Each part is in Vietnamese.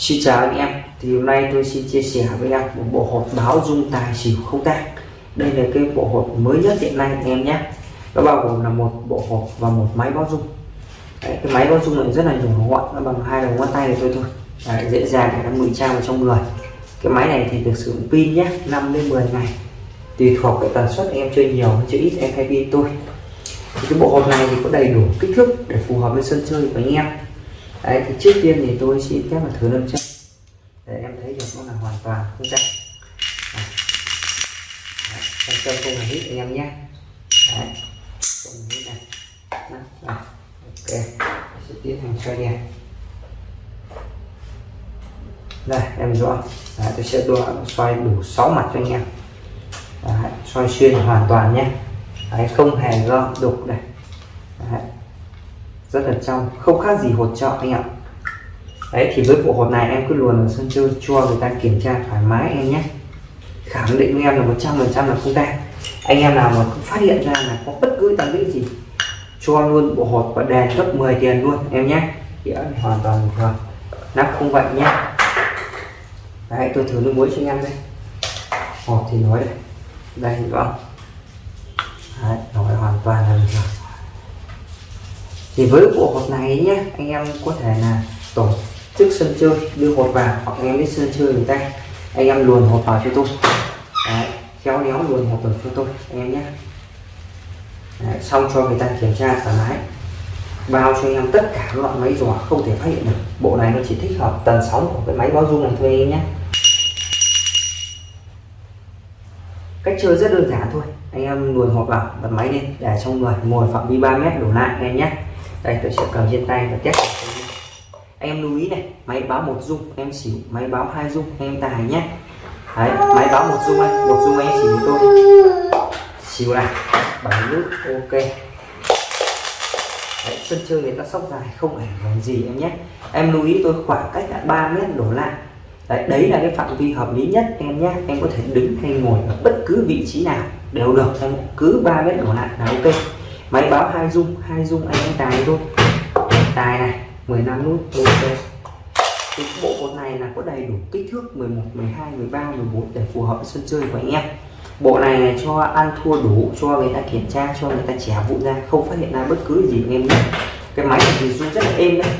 Xin chào anh em. Thì hôm nay tôi xin chia sẻ với em một bộ hộp báo dung tài xỉu không tang. Đây là cái bộ hộp mới nhất hiện nay anh em nhé. Nó bao gồm là một bộ hộp và một máy báo dung. Đấy, cái máy báo dung này rất là nhỏ gọn nó bằng hai đầu ngón tay này thôi thôi. Đấy, dễ dàng để nó ngụy trang vào trong người. Cái máy này thì được sử dụng pin nhé 5 đến 10 ngày. Tùy thuộc cái tần suất em chơi nhiều hay chơi ít em hay pin tôi. Thì cái bộ hộp này thì có đầy đủ kích thước để phù hợp với sân chơi của anh em đấy thì trước tiên thì tôi xin phép là thử lâm chân để em thấy được nó là hoàn toàn không chắc lâm chân không hề hít anh em nhé. Đấy. Không hít này. Đó, ok sẽ tiến hành xoay đèn. Đây em rõ. Đấy, tôi sẽ đo xoay đủ 6 mặt cho anh em. Đấy, xoay xuyên hoàn toàn nhé. Đấy, không hề gom đục này. Đấy rất là trong không khác gì hột trọ anh ạ. Đấy thì với bộ hột này em cứ luồn ở sân chơi cho người ta kiểm tra thoải mái em nhé. Khẳng định với em là 100 phần trăm là không tan anh em nào mà phát hiện ra là có bất cứ tăng lý gì cho luôn bộ hột và đèn gấp 10 tiền luôn em nhé. Đĩa hoàn toàn bình thường. Nắp không vậy nhé. Đấy tôi thử nước muối cho anh em đây. Hột thì nói đây. Đây đúng không? Đấy, nói hoàn toàn là bình thường thì với bộ hột này nhé anh em có thể là tổ chức sân chơi đưa hột vào hoặc anh em đi sân chơi người ta. Anh em luồn hột vào cho tôi. Đấy, khéo léo luồn hột vào cho tôi anh em nhé Đấy, xong cho người ta kiểm tra thoải mái. Bao cho anh em tất cả các loại máy dò không thể phát hiện được. Bộ này nó chỉ thích hợp tần sóng của cái máy báo dung này thôi anh em nhé cách chơi rất đơn giản thôi. Anh em luồn hột vào bật máy lên để trong người ngồi phạm vi 3 mét đổ lại anh em nhé đây tôi sẽ cầm trên tay và test anh em. Lưu ý này máy báo một dung em xỉu máy báo hai dung em tài nhé. Đấy, máy báo một dung anh một dung anh xỉu tôi. Xỉu này bảy nước ok. Đấy, sân chơi người ta sóc dài không ảnh hưởng gì em nhé. Em lưu ý tôi khoảng cách là 3 mét đổ lại. Đấy, đấy là cái phạm vi hợp lý nhất em nhé. Em có thể đứng hay ngồi ở bất cứ vị trí nào đều được em cứ 3 mét đổ lại là ok máy báo hai dung hai dung anh em tài luôn tài này 15 nút ok. Thì bộ cột này là có đầy đủ kích thước 11 12 13 14 để phù hợp với sân chơi của anh em. Bộ này, này cho ăn thua đủ cho người ta kiểm tra cho người ta trẻ vụ ra không phát hiện ra bất cứ gì anh em nhé cái máy này thì rung rất là êm đấy.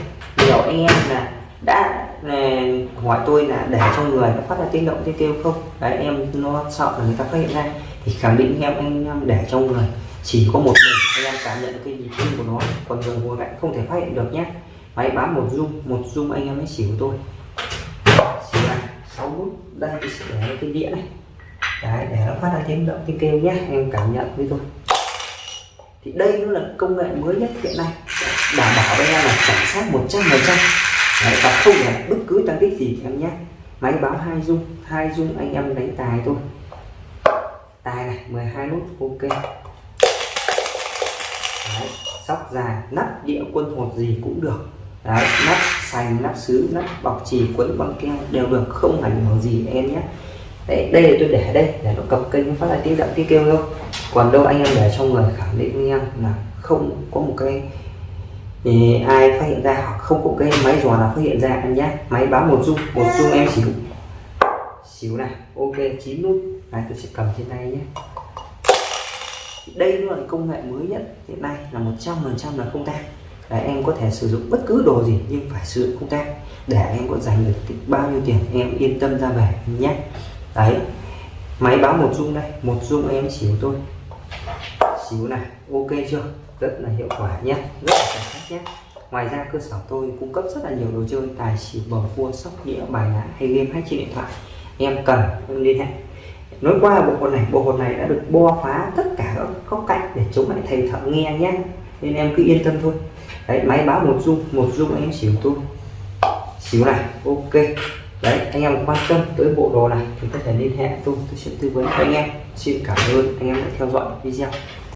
Nhiều anh em là đã này, hỏi tôi là để cho người nó phát ra tiếng động tiếng kêu không? Đấy em nó sợ là người ta phát hiện ra. Thì khẳng định em anh em để trong người chỉ có một mình anh em cảm nhận cái nhịp tim của nó, còn người ngồi cạnh không thể phát hiện được nhé. Máy bám một rung một rung anh em mới xỉu tôi. Xỉu này, sáu nút đây để cái đĩa này. Đấy, để nó phát ra tiếng động, tiếng kêu nhé em cảm nhận với tôi. Thì đây nó là công nghệ mới nhất hiện nay. Đảm bảo với em là chuẩn xác một trăm phần trăm. Và không phải bất cứ tăng tích gì em nhé. Máy báo hai dung hai dung anh em đánh tài thôi. Tài này 12 nút, ok. Đấy, sóc dài nắp địa quân hột gì cũng được. Đấy, nắp sành nắp sứ nắp bọc chỉ quấn băng keo đều được không ảnh hưởng gì em nhé. Đấy, đây là tôi để đây để nó cập kênh phát lại tiếng động tiếng kêu thôi. Còn đâu anh em để trong người khẳng định với em là không có một cái thì ai phát hiện ra hoặc không có cái máy giò nào phát hiện ra anh nhé. Máy báo một dung một dung em xíu. Xíu này ok chín nút. Này tôi sẽ cầm trên tay nhé đây là công nghệ mới nhất hiện nay là 100% là không tan đấy, em có thể sử dụng bất cứ đồ gì nhưng phải sử dụng không tan để em có giành được bao nhiêu tiền em yên tâm ra về nhé. Đấy máy báo một dung đây một dung em xỉu tôi xíu này ok chưa? Rất là hiệu quả nhé rất là sạch nhé. Ngoài ra cơ sở tôi cung cấp rất là nhiều đồ chơi tài xỉu bầu cua sóc đĩa bài lá hay game hay trên điện thoại. Em cần em liên hệ. Nói qua bộ hột này bộ hột này đã được bo phá tất cả góc cạnh để chống lại thầy thợ nghe nhé. Nên em cứ yên tâm thôi. Đấy, máy báo một dung một dung em xỉu tôi xỉu này, ok. Đấy, anh em quan tâm tới bộ đồ này thì có thể liên hệ tôi tôi sẽ tư vấn cho anh em. Xin cảm ơn, anh em đã theo dõi video.